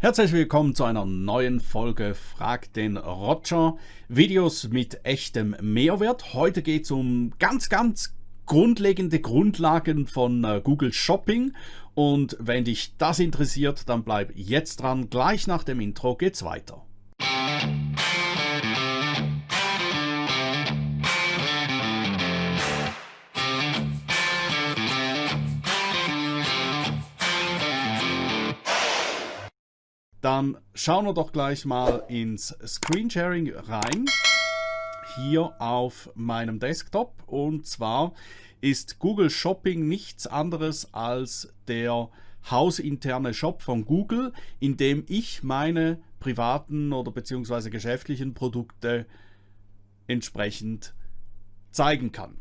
Herzlich willkommen zu einer neuen Folge Frag den Roger. Videos mit echtem Mehrwert. Heute geht es um ganz, ganz grundlegende Grundlagen von äh, Google Shopping. Und wenn dich das interessiert, dann bleib jetzt dran. Gleich nach dem Intro geht's weiter. Dann schauen wir doch gleich mal ins Screensharing rein. Hier auf meinem Desktop. Und zwar ist Google Shopping nichts anderes als der hausinterne Shop von Google, in dem ich meine privaten oder beziehungsweise geschäftlichen Produkte entsprechend zeigen kann.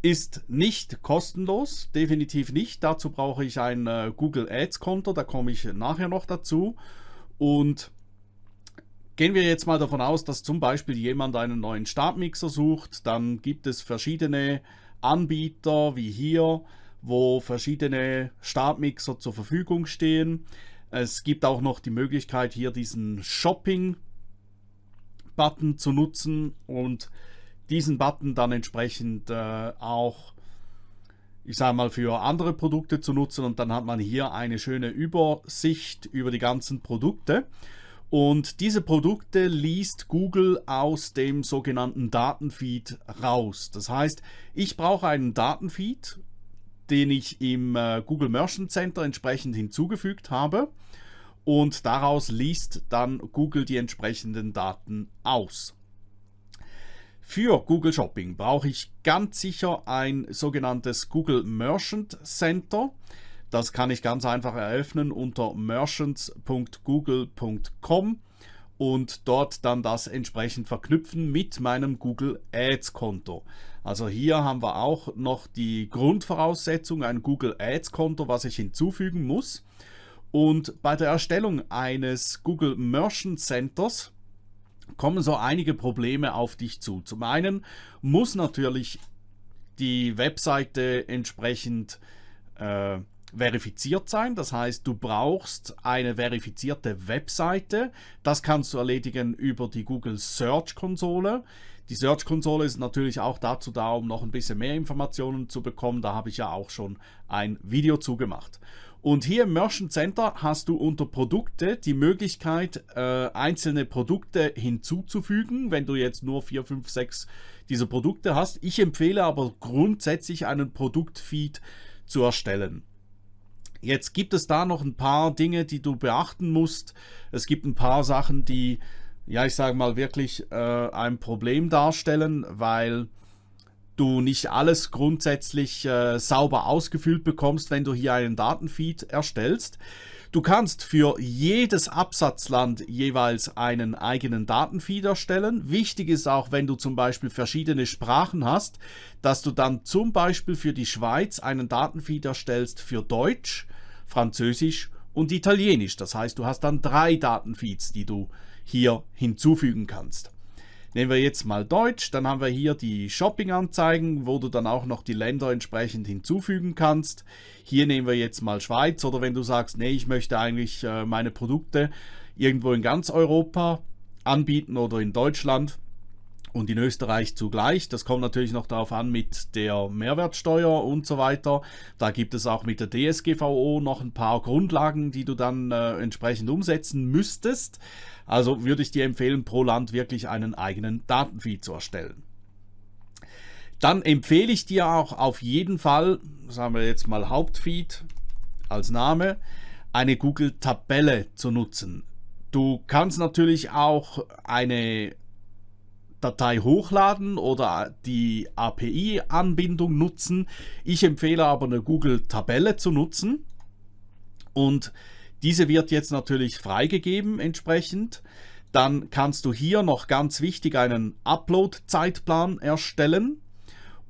Ist nicht kostenlos, definitiv nicht. Dazu brauche ich ein äh, Google Ads Konto, da komme ich nachher noch dazu. Und gehen wir jetzt mal davon aus, dass zum Beispiel jemand einen neuen Stabmixer sucht, dann gibt es verschiedene Anbieter wie hier, wo verschiedene Stabmixer zur Verfügung stehen. Es gibt auch noch die Möglichkeit hier diesen Shopping-Button zu nutzen und diesen Button dann entsprechend äh, auch ich sage mal, für andere Produkte zu nutzen und dann hat man hier eine schöne Übersicht über die ganzen Produkte. Und diese Produkte liest Google aus dem sogenannten Datenfeed raus. Das heißt, ich brauche einen Datenfeed, den ich im äh, Google Merchant Center entsprechend hinzugefügt habe. Und daraus liest dann Google die entsprechenden Daten aus. Für Google Shopping brauche ich ganz sicher ein sogenanntes Google Merchant Center. Das kann ich ganz einfach eröffnen unter merchants.google.com und dort dann das entsprechend verknüpfen mit meinem Google Ads Konto. Also hier haben wir auch noch die Grundvoraussetzung, ein Google Ads Konto, was ich hinzufügen muss. Und bei der Erstellung eines Google Merchant Centers kommen so einige Probleme auf dich zu. Zum einen muss natürlich die Webseite entsprechend äh, verifiziert sein. Das heißt, du brauchst eine verifizierte Webseite. Das kannst du erledigen über die Google Search Konsole. Die Search Konsole ist natürlich auch dazu da, um noch ein bisschen mehr Informationen zu bekommen. Da habe ich ja auch schon ein Video zugemacht. Und hier im Merchant Center hast du unter Produkte die Möglichkeit, äh, einzelne Produkte hinzuzufügen, wenn du jetzt nur 4, 5, 6 dieser Produkte hast. Ich empfehle aber grundsätzlich einen Produktfeed zu erstellen. Jetzt gibt es da noch ein paar Dinge, die du beachten musst. Es gibt ein paar Sachen, die, ja, ich sage mal, wirklich äh, ein Problem darstellen, weil du nicht alles grundsätzlich äh, sauber ausgefüllt bekommst, wenn du hier einen Datenfeed erstellst. Du kannst für jedes Absatzland jeweils einen eigenen Datenfeed erstellen. Wichtig ist auch, wenn du zum Beispiel verschiedene Sprachen hast, dass du dann zum Beispiel für die Schweiz einen Datenfeed erstellst für Deutsch, Französisch und Italienisch. Das heißt, du hast dann drei Datenfeeds, die du hier hinzufügen kannst. Nehmen wir jetzt mal Deutsch, dann haben wir hier die Shopping-Anzeigen, wo du dann auch noch die Länder entsprechend hinzufügen kannst. Hier nehmen wir jetzt mal Schweiz oder wenn du sagst, nee, ich möchte eigentlich äh, meine Produkte irgendwo in ganz Europa anbieten oder in Deutschland, und in Österreich zugleich. Das kommt natürlich noch darauf an mit der Mehrwertsteuer und so weiter. Da gibt es auch mit der DSGVO noch ein paar Grundlagen, die du dann äh, entsprechend umsetzen müsstest. Also würde ich dir empfehlen, pro Land wirklich einen eigenen Datenfeed zu erstellen. Dann empfehle ich dir auch auf jeden Fall, sagen wir jetzt mal Hauptfeed als Name, eine Google-Tabelle zu nutzen. Du kannst natürlich auch eine Datei hochladen oder die API-Anbindung nutzen. Ich empfehle aber eine Google-Tabelle zu nutzen und diese wird jetzt natürlich freigegeben entsprechend. Dann kannst du hier noch ganz wichtig einen Upload-Zeitplan erstellen.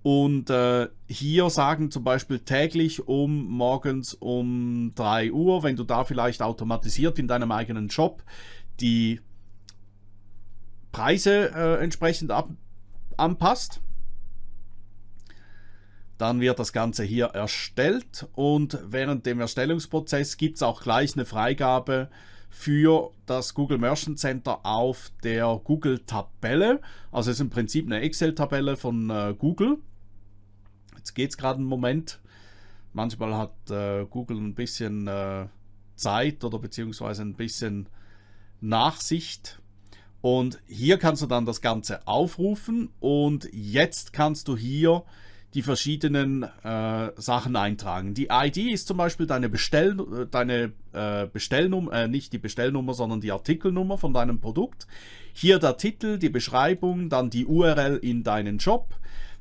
Und äh, hier sagen zum Beispiel täglich um morgens um 3 Uhr, wenn du da vielleicht automatisiert in deinem eigenen Shop die Preise äh, entsprechend ab, anpasst. Dann wird das Ganze hier erstellt und während dem Erstellungsprozess gibt es auch gleich eine Freigabe für das Google Merchant Center auf der Google-Tabelle. Also es ist im Prinzip eine Excel-Tabelle von äh, Google. Jetzt geht es gerade einen Moment. Manchmal hat äh, Google ein bisschen äh, Zeit oder beziehungsweise ein bisschen Nachsicht. Und hier kannst du dann das Ganze aufrufen und jetzt kannst du hier die verschiedenen äh, Sachen eintragen. Die ID ist zum Beispiel deine, Bestell, deine äh, Bestellnummer, äh, nicht die Bestellnummer, sondern die Artikelnummer von deinem Produkt. Hier der Titel, die Beschreibung, dann die URL in deinen Shop,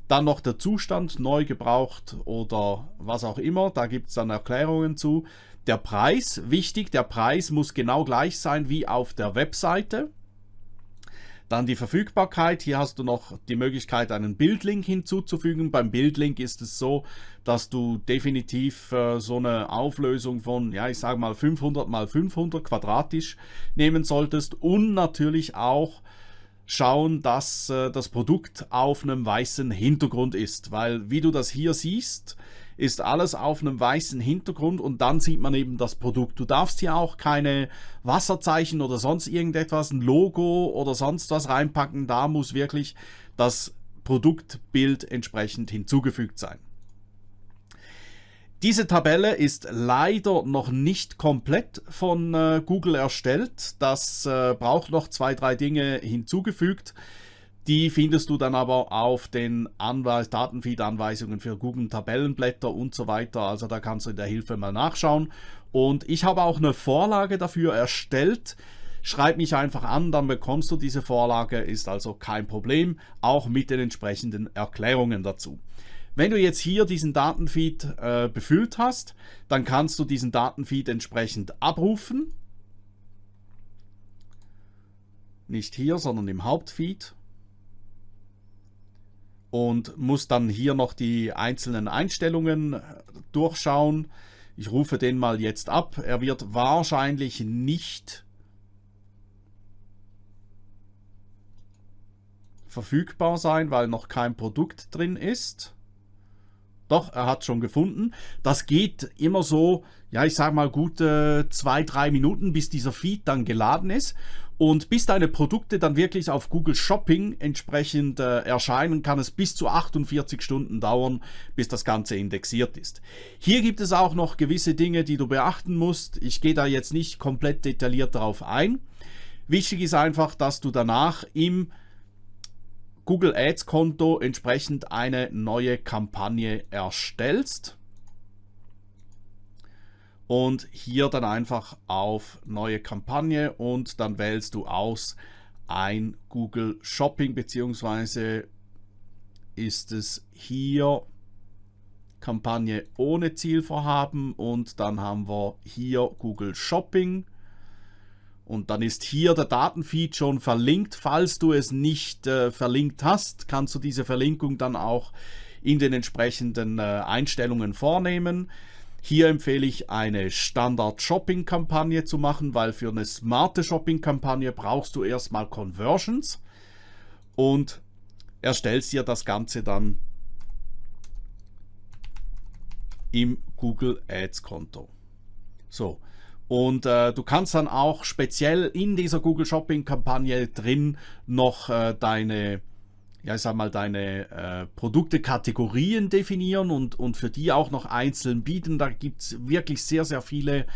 dann noch der Zustand, neu gebraucht oder was auch immer. Da gibt es dann Erklärungen zu. Der Preis, wichtig, der Preis muss genau gleich sein wie auf der Webseite. Dann die Verfügbarkeit. Hier hast du noch die Möglichkeit, einen Bildlink hinzuzufügen. Beim Bildlink ist es so, dass du definitiv äh, so eine Auflösung von, ja, ich sage mal 500 mal 500 quadratisch nehmen solltest und natürlich auch schauen, dass äh, das Produkt auf einem weißen Hintergrund ist, weil wie du das hier siehst, ist alles auf einem weißen Hintergrund und dann sieht man eben das Produkt. Du darfst hier auch keine Wasserzeichen oder sonst irgendetwas, ein Logo oder sonst was reinpacken. Da muss wirklich das Produktbild entsprechend hinzugefügt sein. Diese Tabelle ist leider noch nicht komplett von äh, Google erstellt. Das äh, braucht noch zwei, drei Dinge hinzugefügt. Die findest du dann aber auf den Anweis Datenfeed-Anweisungen für Google Tabellenblätter und so weiter. Also da kannst du in der Hilfe mal nachschauen. Und ich habe auch eine Vorlage dafür erstellt. Schreib mich einfach an, dann bekommst du diese Vorlage, ist also kein Problem, auch mit den entsprechenden Erklärungen dazu. Wenn du jetzt hier diesen Datenfeed äh, befüllt hast, dann kannst du diesen Datenfeed entsprechend abrufen. Nicht hier, sondern im Hauptfeed und muss dann hier noch die einzelnen Einstellungen durchschauen. Ich rufe den mal jetzt ab. Er wird wahrscheinlich nicht verfügbar sein, weil noch kein Produkt drin ist. Doch, er hat schon gefunden. Das geht immer so, ja, ich sage mal gute zwei, drei Minuten, bis dieser Feed dann geladen ist. Und bis deine Produkte dann wirklich auf Google Shopping entsprechend äh, erscheinen, kann es bis zu 48 Stunden dauern, bis das Ganze indexiert ist. Hier gibt es auch noch gewisse Dinge, die du beachten musst. Ich gehe da jetzt nicht komplett detailliert darauf ein. Wichtig ist einfach, dass du danach im Google Ads Konto entsprechend eine neue Kampagne erstellst und hier dann einfach auf neue Kampagne und dann wählst du aus ein Google Shopping beziehungsweise ist es hier Kampagne ohne Zielvorhaben und dann haben wir hier Google Shopping und dann ist hier der Datenfeed schon verlinkt. Falls du es nicht äh, verlinkt hast, kannst du diese Verlinkung dann auch in den entsprechenden äh, Einstellungen vornehmen. Hier empfehle ich eine Standard-Shopping-Kampagne zu machen, weil für eine smarte Shopping-Kampagne brauchst du erstmal Conversions und erstellst dir das Ganze dann im Google Ads Konto. So, und äh, du kannst dann auch speziell in dieser Google Shopping Kampagne drin noch äh, deine ja, ich sag mal, deine äh, Produktekategorien definieren und, und für die auch noch einzeln bieten. Da gibt es wirklich sehr, sehr viele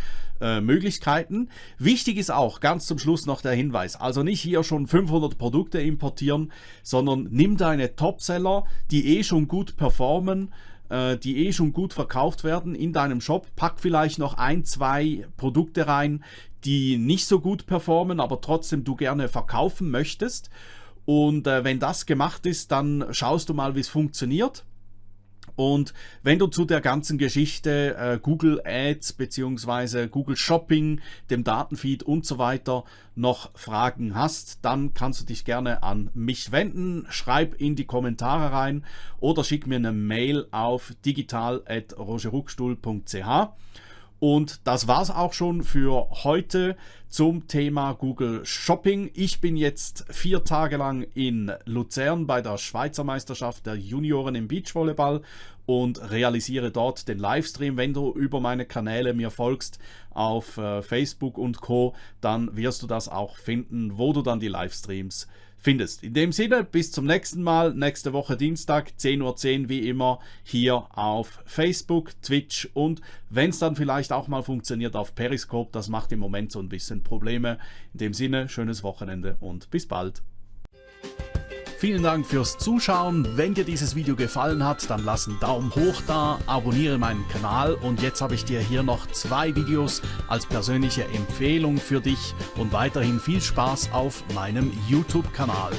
äh, Möglichkeiten. Wichtig ist auch ganz zum Schluss noch der Hinweis, also nicht hier schon 500 Produkte importieren, sondern nimm deine Topseller, die eh schon gut performen, äh, die eh schon gut verkauft werden in deinem Shop, pack vielleicht noch ein, zwei Produkte rein, die nicht so gut performen, aber trotzdem du gerne verkaufen möchtest und äh, wenn das gemacht ist, dann schaust du mal, wie es funktioniert. Und wenn du zu der ganzen Geschichte äh, Google Ads bzw. Google Shopping, dem Datenfeed und so weiter noch Fragen hast, dann kannst du dich gerne an mich wenden. Schreib in die Kommentare rein oder schick mir eine Mail auf digital.rogerruckstuhl.ch. Und das war es auch schon für heute zum Thema Google Shopping. Ich bin jetzt vier Tage lang in Luzern bei der Schweizer Meisterschaft der Junioren im Beachvolleyball und realisiere dort den Livestream. Wenn du über meine Kanäle mir folgst auf äh, Facebook und Co., dann wirst du das auch finden, wo du dann die Livestreams findest. In dem Sinne, bis zum nächsten Mal, nächste Woche Dienstag, 10.10 Uhr 10, wie immer, hier auf Facebook, Twitch und wenn es dann vielleicht auch mal funktioniert auf Periscope, das macht im Moment so ein bisschen Probleme. In dem Sinne, schönes Wochenende und bis bald. Vielen Dank fürs Zuschauen. Wenn dir dieses Video gefallen hat, dann lass einen Daumen hoch da, abonniere meinen Kanal und jetzt habe ich dir hier noch zwei Videos als persönliche Empfehlung für dich und weiterhin viel Spaß auf meinem YouTube-Kanal.